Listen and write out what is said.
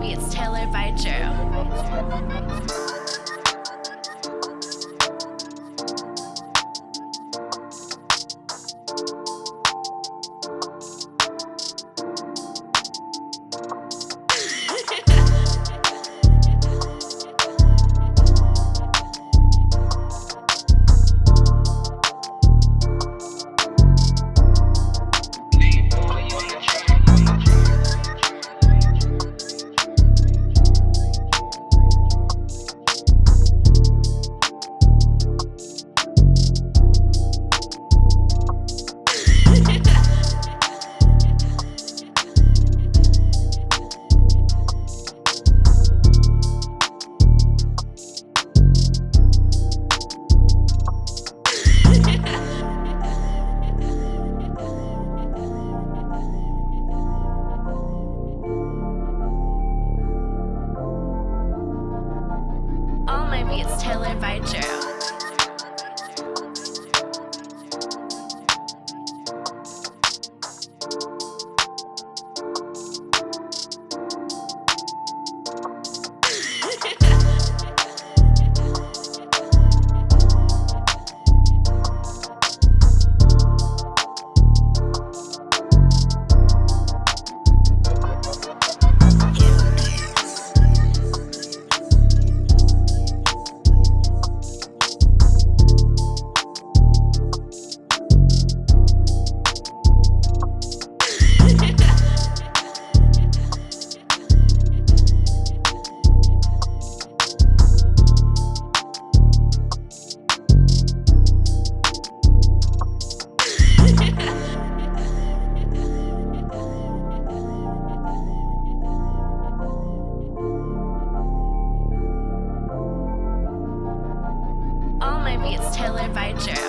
beats tailored by Drew. Beats tailored by Drew. Beats tailored by Drew.